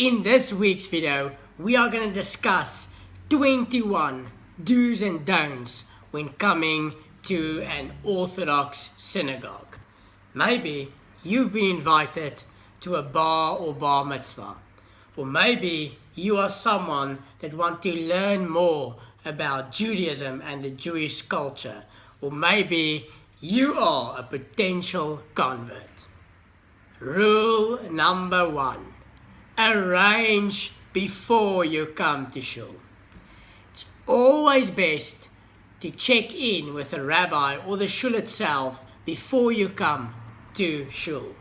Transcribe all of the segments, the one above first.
In this week's video, we are going to discuss 21 do's and don'ts when coming to an Orthodox synagogue. Maybe you've been invited to a bar or bat mitzvah. Or maybe you are someone that want to learn more about Judaism and the Jewish culture. Or maybe you are a potential convert. Rule number one arrange before you come to shul. It's always best to check in with a rabbi or the shul itself before you come to shul.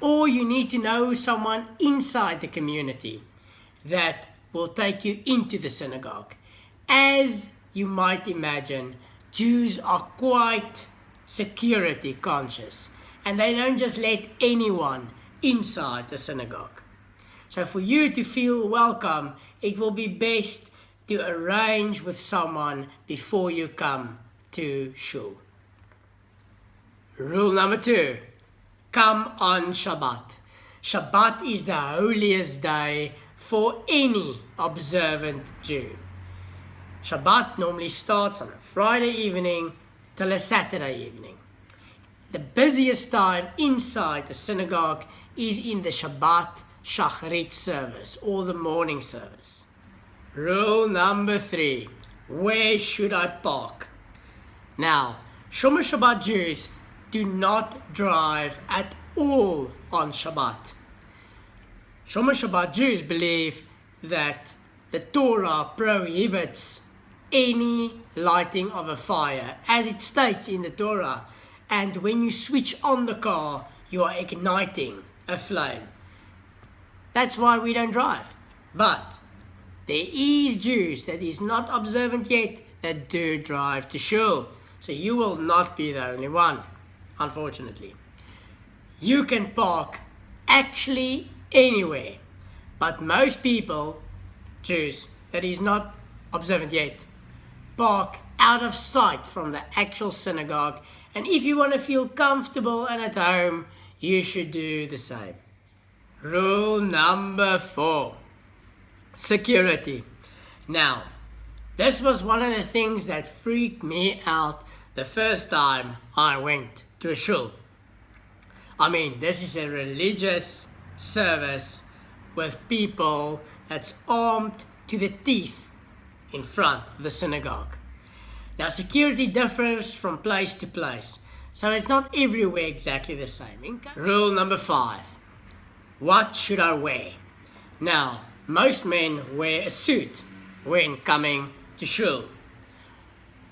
Or you need to know someone inside the community that will take you into the synagogue. As you might imagine, Jews are quite security conscious and they don't just let anyone inside the synagogue. So for you to feel welcome, it will be best to arrange with someone before you come to shul. Rule number two, come on Shabbat. Shabbat is the holiest day for any observant Jew. Shabbat normally starts on a Friday evening till a Saturday evening. The busiest time inside the synagogue is in the Shabbat Shacharit service or the morning service. Rule number three, where should I park? Now, Shomer Shabbat Jews do not drive at all on Shabbat. Shomer Shabbat Jews believe that the Torah prohibits any lighting of a fire, as it states in the Torah. And when you switch on the car, you are igniting a flame. That's why we don't drive. But there is Jews that is not observant yet that do drive to shul. So you will not be the only one, unfortunately. You can park actually anywhere. But most people, Jews, that is not observant yet, park out of sight from the actual synagogue. And if you want to feel comfortable and at home, you should do the same. Rule number four security. Now, this was one of the things that freaked me out the first time I went to a shul. I mean, this is a religious service with people that's armed to the teeth in front of the synagogue. Now, security differs from place to place, so it's not everywhere exactly the same. Rule number five what should I wear? Now, most men wear a suit when coming to shul.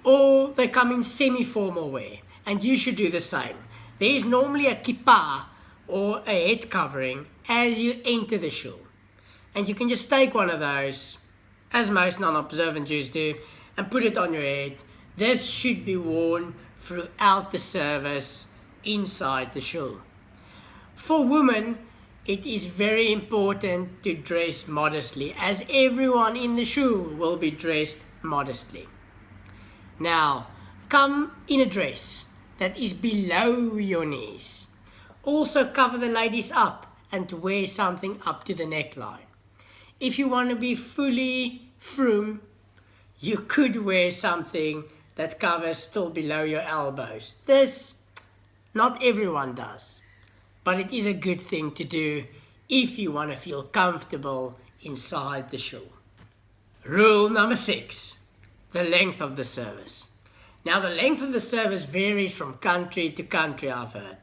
Or they come in semi-formal wear, and you should do the same. There is normally a kippah or a head covering as you enter the shul. And you can just take one of those, as most non-observant Jews do, and put it on your head. This should be worn throughout the service inside the shul. For women, it is very important to dress modestly as everyone in the shul will be dressed modestly. Now, come in a dress that is below your knees. Also cover the ladies up and wear something up to the neckline. If you want to be fully frum, you could wear something that covers still below your elbows. This, not everyone does but it is a good thing to do if you want to feel comfortable inside the shul. Rule number six, the length of the service. Now the length of the service varies from country to country, I've heard.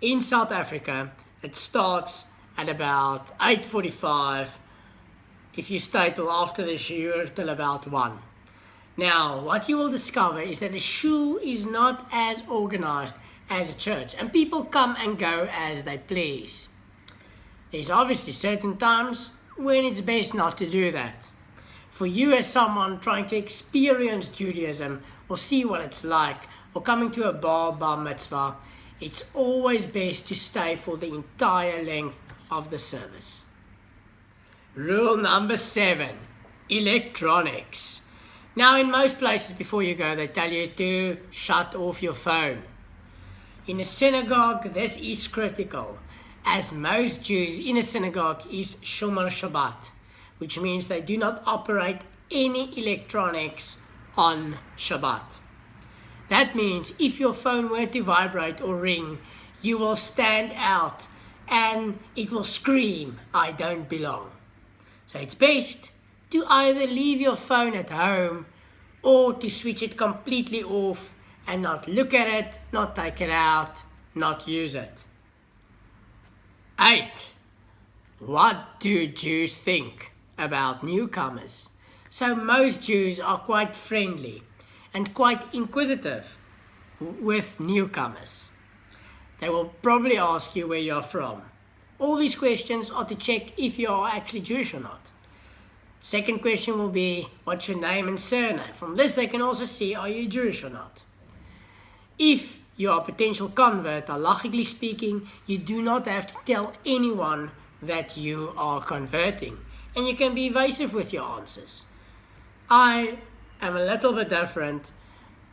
In South Africa, it starts at about 8.45 if you stay till after the shiur till about 1. Now, what you will discover is that the shul is not as organized as a church and people come and go as they please. There's obviously certain times when it's best not to do that. For you as someone trying to experience Judaism or see what it's like or coming to a bar bat mitzvah, it's always best to stay for the entire length of the service. Rule number seven, electronics. Now in most places before you go, they tell you to shut off your phone. In a synagogue, this is critical as most Jews in a synagogue is Shomer Shabbat, which means they do not operate any electronics on Shabbat. That means if your phone were to vibrate or ring, you will stand out and it will scream, I don't belong. So it's best to either leave your phone at home or to switch it completely off and not look at it, not take it out, not use it. 8. What do Jews think about newcomers? So most Jews are quite friendly and quite inquisitive with newcomers. They will probably ask you where you're from. All these questions are to check if you are actually Jewish or not. Second question will be, what's your name and surname? From this they can also see, are you Jewish or not? If you are a potential convert, halachically speaking, you do not have to tell anyone that you are converting. And you can be evasive with your answers. I am a little bit different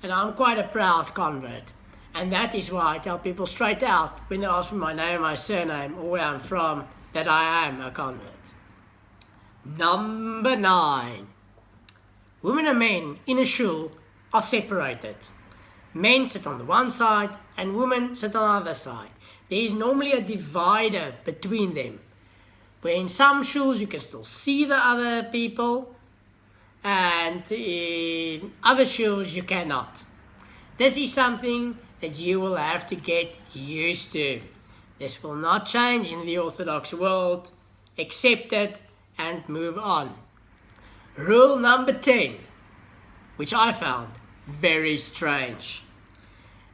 and I'm quite a proud convert. And that is why I tell people straight out when they ask me my name, my surname, or where I'm from, that I am a convert. Number nine. Women and men in a shul are separated. Men sit on the one side and women sit on the other side. There is normally a divider between them. Where in some shuls you can still see the other people and in other shuls you cannot. This is something that you will have to get used to. This will not change in the Orthodox world. Accept it and move on. Rule number 10, which I found very strange.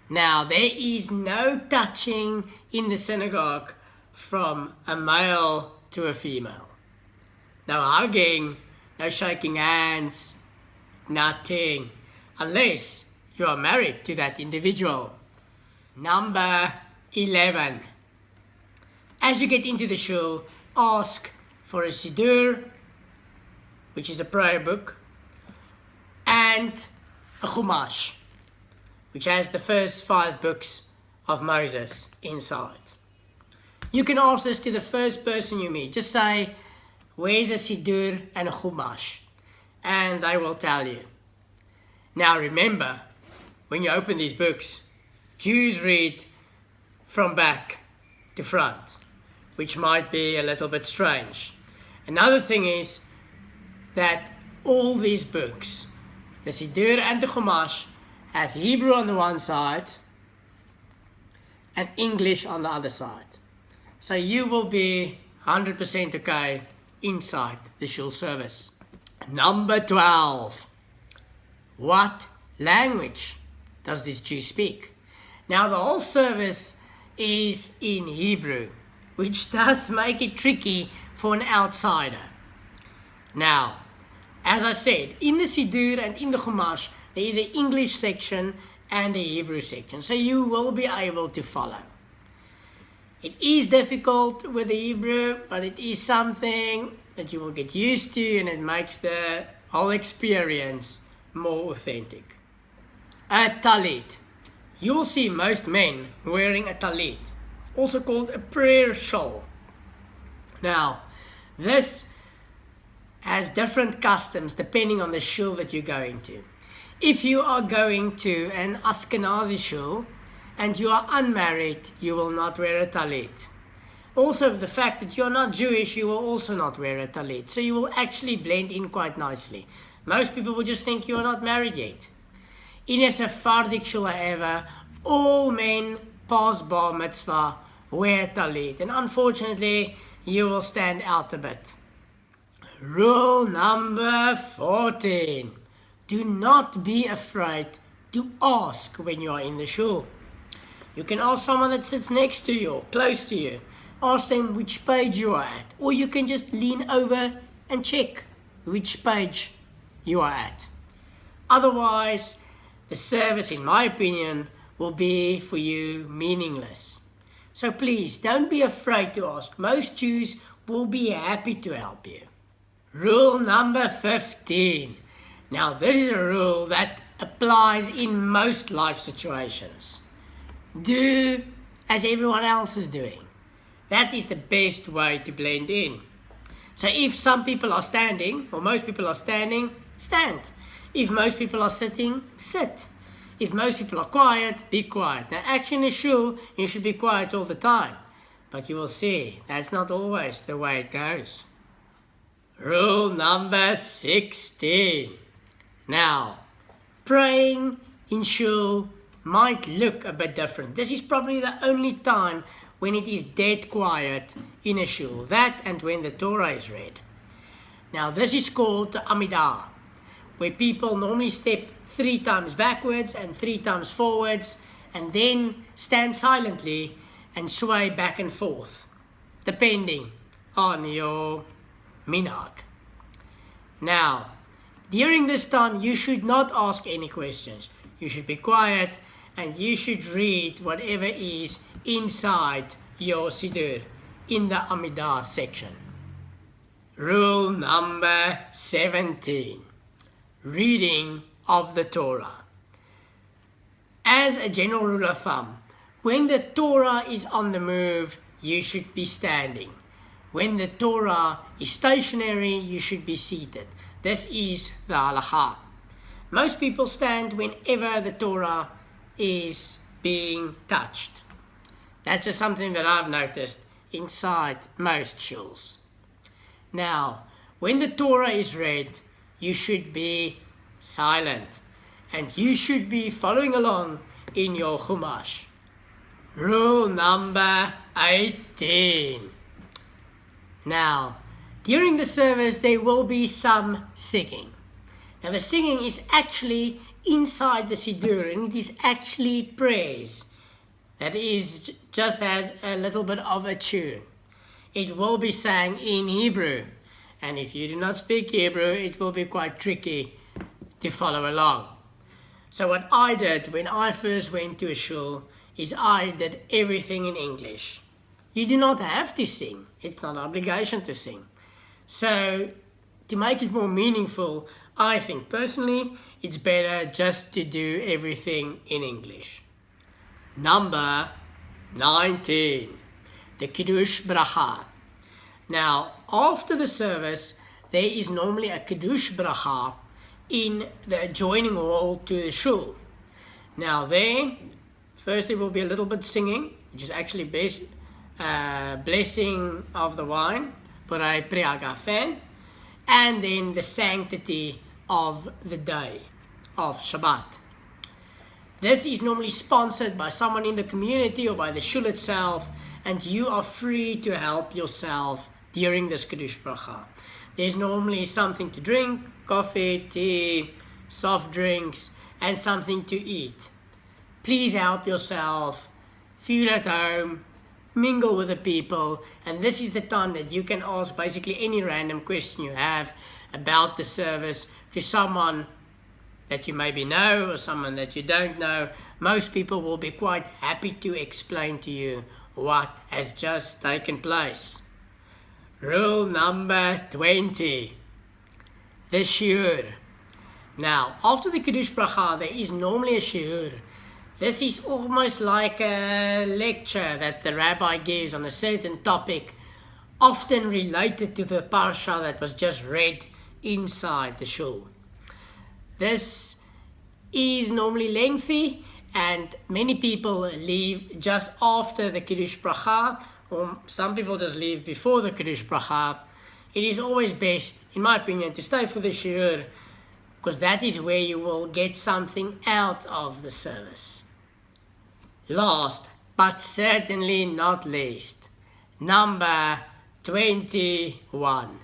Now, there is no touching in the synagogue from a male to a female. No hugging, no shaking hands, nothing, unless you are married to that individual. Number 11. As you get into the shul, ask for a Siddur, which is a prayer book, and a Chumash, which has the first five books of Moses inside. You can ask this to the first person you meet. Just say, where's a Siddur and a Chumash? And they will tell you. Now remember, when you open these books, Jews read from back to front, which might be a little bit strange. Another thing is that all these books, the Siddur and the Chumash, have Hebrew on the one side and English on the other side. So you will be 100% okay inside the shul service. Number 12. What language does this Jew speak? Now the whole service is in Hebrew, which does make it tricky for an outsider. Now, as I said, in the Siddur and in the Chumash, there is an English section and a Hebrew section, so you will be able to follow. It is difficult with the Hebrew, but it is something that you will get used to and it makes the whole experience more authentic. A talit. You will see most men wearing a talit, also called a prayer shawl. Now, this has different customs depending on the shul that you're going to. If you are going to an Ashkenazi shul and you are unmarried, you will not wear a talit. Also, the fact that you're not Jewish, you will also not wear a talit. So you will actually blend in quite nicely. Most people will just think you are not married yet. In a Sephardic shul, however, all men past bar mitzvah wear talit. And unfortunately, you will stand out a bit. Rule number 14. Do not be afraid to ask when you are in the shul. You can ask someone that sits next to you, close to you. Ask them which page you are at. Or you can just lean over and check which page you are at. Otherwise, the service, in my opinion, will be for you meaningless. So please don't be afraid to ask. Most Jews will be happy to help you. Rule number 15. Now this is a rule that applies in most life situations. Do as everyone else is doing. That is the best way to blend in. So if some people are standing, or most people are standing, stand. If most people are sitting, sit. If most people are quiet, be quiet. Now, actually, in a shul, you should be quiet all the time. But you will see, that's not always the way it goes. Rule number 16. Now, praying in shul might look a bit different. This is probably the only time when it is dead quiet in a shul. That and when the Torah is read. Now, this is called the Amidah, where people normally step three times backwards and three times forwards and then stand silently and sway back and forth, depending on your minhag. Now, during this time, you should not ask any questions. You should be quiet and you should read whatever is inside your Siddur in the Amidah section. Rule number 17 Reading of the Torah. As a general rule of thumb, when the Torah is on the move, you should be standing. When the Torah is stationary, you should be seated. This is the halacha. Most people stand whenever the Torah is being touched. That's just something that I've noticed inside most shuls. Now, when the Torah is read, you should be silent and you should be following along in your Chumash. Rule number 18. Now, during the service, there will be some singing. Now, the singing is actually inside the Siddur and it is actually praise. That is just as a little bit of a tune. It will be sang in Hebrew. And if you do not speak Hebrew, it will be quite tricky to follow along. So what I did when I first went to a shul is I did everything in English. You do not have to sing. It's not an obligation to sing. So to make it more meaningful, I think personally, it's better just to do everything in English. Number 19, the Kiddush Bracha. Now, after the service, there is normally a Kiddush Bracha in the adjoining hall to the shul. Now there, first there will be a little bit singing, which is actually best, uh, blessing of the wine, Borei Pri Hagafen, and then the sanctity of the day of Shabbat. This is normally sponsored by someone in the community or by the shul itself, and you are free to help yourself during this Kiddush Bracha. There's normally something to drink, coffee, tea, soft drinks, and something to eat. Please help yourself, feel at home, mingle with the people, and this is the time that you can ask basically any random question you have about the service to someone that you maybe know or someone that you don't know. Most people will be quite happy to explain to you what has just taken place. Rule number 20. The shiur. Now, after the Kiddush Bracha, there is normally a shiur. This is almost like a lecture that the rabbi gives on a certain topic, often related to the parsha that was just read inside the shul. This is normally lengthy and many people leave just after the Kiddush Bracha or some people just leave before the Kiddush Bracha, it is always best, in my opinion, to stay for the shiur because that is where you will get something out of the service. Last, but certainly not least, number 21,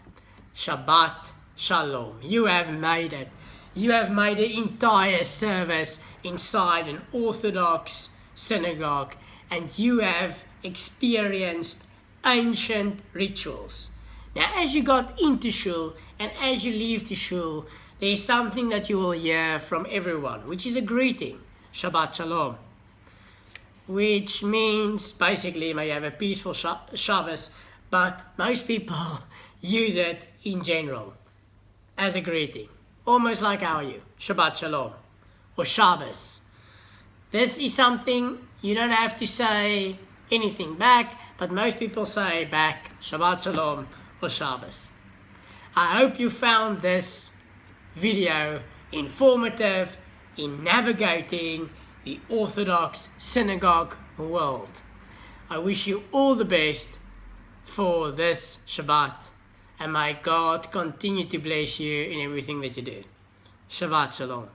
Shabbat Shalom. You have made it. You have made the entire service inside an Orthodox synagogue and you have experienced ancient rituals. Now, as you got into shul and as you leave the shul, there is something that you will hear from everyone, which is a greeting, Shabbat Shalom, which means basically may you have a peaceful Shabbos, but most people use it in general as a greeting, almost like how are you, Shabbat Shalom, or Shabbos. This is something you don't have to say anything back, but most people say back Shabbat Shalom or Shabbos. I hope you found this video informative in navigating the Orthodox synagogue world. I wish you all the best for this Shabbat and may God continue to bless you in everything that you do. Shabbat Shalom.